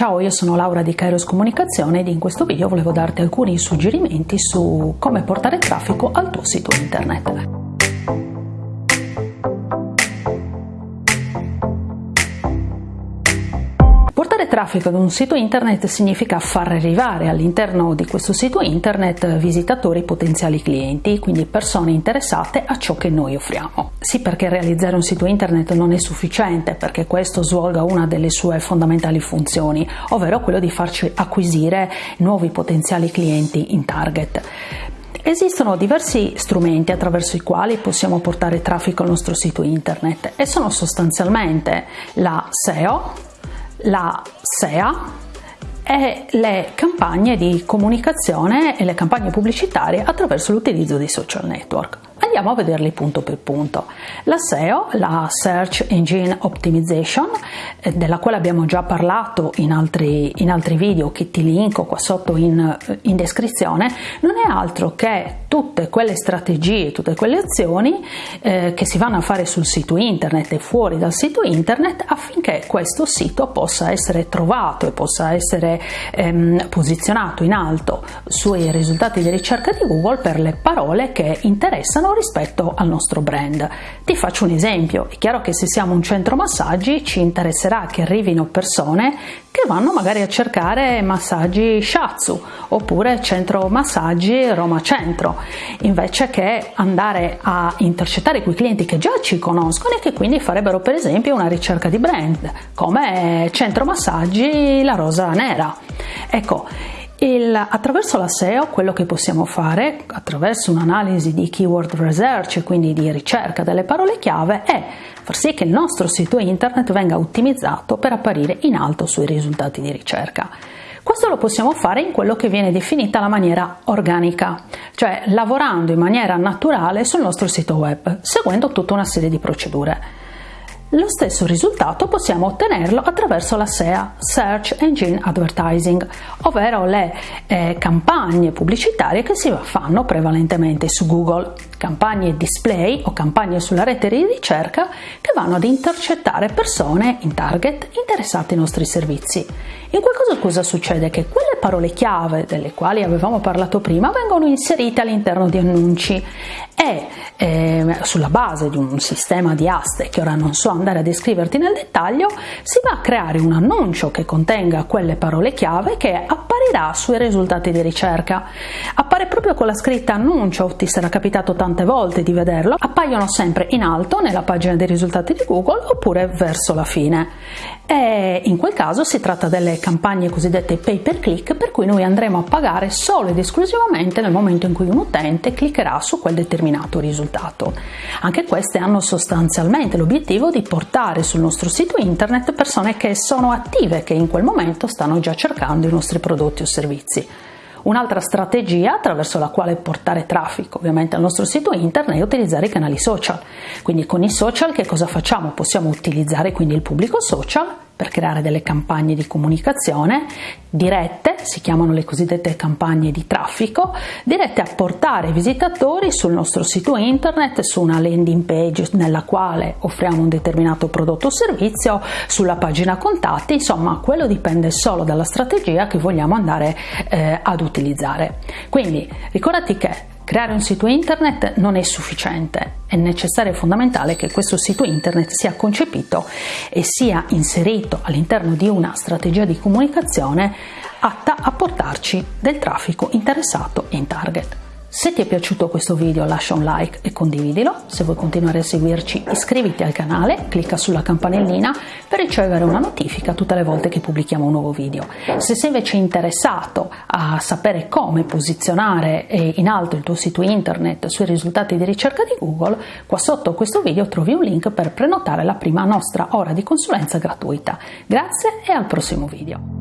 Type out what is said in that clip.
Ciao, io sono Laura di Kairos Comunicazione ed in questo video volevo darti alcuni suggerimenti su come portare traffico al tuo sito internet. Traffico ad un sito internet significa far arrivare all'interno di questo sito internet visitatori potenziali clienti, quindi persone interessate a ciò che noi offriamo. Sì, perché realizzare un sito internet non è sufficiente perché questo svolga una delle sue fondamentali funzioni, ovvero quello di farci acquisire nuovi potenziali clienti in target. Esistono diversi strumenti attraverso i quali possiamo portare traffico al nostro sito internet e sono sostanzialmente la SEO, la SEA e le campagne di comunicazione e le campagne pubblicitarie attraverso l'utilizzo di social network. Andiamo a vederli punto per punto. La SEO, la Search Engine Optimization, eh, della quale abbiamo già parlato in altri, in altri video che ti linko qua sotto in, in descrizione, non è altro che tutte quelle strategie, tutte quelle azioni eh, che si vanno a fare sul sito internet e fuori dal sito internet affinché questo sito possa essere trovato e possa essere ehm, posizionato in alto sui risultati di ricerca di Google per le parole che interessano rispetto al nostro brand. Ti faccio un esempio, è chiaro che se siamo un centro massaggi ci interesserà che arrivino persone che vanno magari a cercare massaggi Shatsu oppure centro massaggi Roma Centro, invece che andare a intercettare quei clienti che già ci conoscono e che quindi farebbero per esempio una ricerca di brand, come centro massaggi La Rosa Nera. Ecco, il, attraverso la SEO quello che possiamo fare, attraverso un'analisi di keyword research, quindi di ricerca delle parole chiave, è far sì che il nostro sito internet venga ottimizzato per apparire in alto sui risultati di ricerca. Questo lo possiamo fare in quello che viene definita la maniera organica, cioè lavorando in maniera naturale sul nostro sito web, seguendo tutta una serie di procedure. Lo stesso risultato possiamo ottenerlo attraverso la SEA, Search Engine Advertising, ovvero le eh, campagne pubblicitarie che si fanno prevalentemente su Google, campagne display o campagne sulla rete di ricerca che vanno ad intercettare persone in target interessate ai nostri servizi. In quel caso cosa succede? Che quelle parole chiave delle quali avevamo parlato prima vengono inserite all'interno di annunci e eh, sulla base di un sistema di aste che ora non so andare a descriverti nel dettaglio, si va a creare un annuncio che contenga quelle parole chiave che apparirà sui risultati di ricerca. Appare proprio con la scritta annuncio, ti sarà capitato tante volte di vederlo, appaiono sempre in alto nella pagina dei risultati di Google oppure verso la fine. E in quel caso si tratta delle campagne cosiddette pay per click per cui noi andremo a pagare solo ed esclusivamente nel momento in cui un utente cliccherà su quel determinato risultato. Anche queste hanno sostanzialmente l'obiettivo di portare sul nostro sito internet persone che sono attive, che in quel momento stanno già cercando i nostri prodotti o servizi. Un'altra strategia attraverso la quale portare traffico ovviamente al nostro sito internet è utilizzare i canali social. Quindi con i social che cosa facciamo? Possiamo utilizzare quindi il pubblico social per creare delle campagne di comunicazione dirette, si chiamano le cosiddette campagne di traffico, dirette a portare visitatori sul nostro sito internet, su una landing page nella quale offriamo un determinato prodotto o servizio, sulla pagina contatti, insomma quello dipende solo dalla strategia che vogliamo andare eh, ad utilizzare. Quindi ricordati che Creare un sito internet non è sufficiente, è necessario e fondamentale che questo sito internet sia concepito e sia inserito all'interno di una strategia di comunicazione atta a portarci del traffico interessato in target. Se ti è piaciuto questo video lascia un like e condividilo, se vuoi continuare a seguirci iscriviti al canale, clicca sulla campanellina per ricevere una notifica tutte le volte che pubblichiamo un nuovo video. Se sei invece interessato a sapere come posizionare in alto il tuo sito internet sui risultati di ricerca di Google, qua sotto questo video trovi un link per prenotare la prima nostra ora di consulenza gratuita. Grazie e al prossimo video.